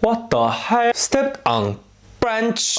What the hell? Stepped on branch.